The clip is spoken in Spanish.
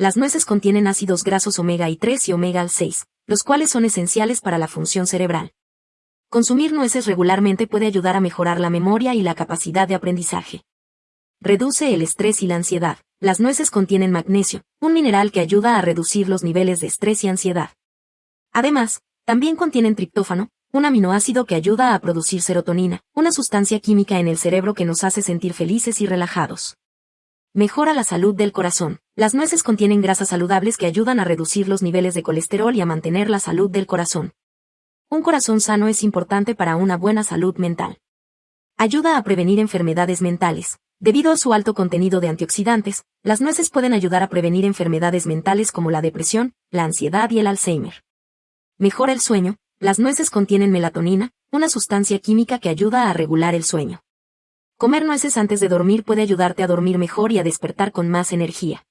Las nueces contienen ácidos grasos omega y 3 y omega 6, los cuales son esenciales para la función cerebral. Consumir nueces regularmente puede ayudar a mejorar la memoria y la capacidad de aprendizaje. Reduce el estrés y la ansiedad. Las nueces contienen magnesio, un mineral que ayuda a reducir los niveles de estrés y ansiedad. Además, también contienen triptófano, un aminoácido que ayuda a producir serotonina, una sustancia química en el cerebro que nos hace sentir felices y relajados. Mejora la salud del corazón. Las nueces contienen grasas saludables que ayudan a reducir los niveles de colesterol y a mantener la salud del corazón. Un corazón sano es importante para una buena salud mental. Ayuda a prevenir enfermedades mentales. Debido a su alto contenido de antioxidantes, las nueces pueden ayudar a prevenir enfermedades mentales como la depresión, la ansiedad y el Alzheimer. Mejora el sueño. Las nueces contienen melatonina, una sustancia química que ayuda a regular el sueño. Comer nueces antes de dormir puede ayudarte a dormir mejor y a despertar con más energía.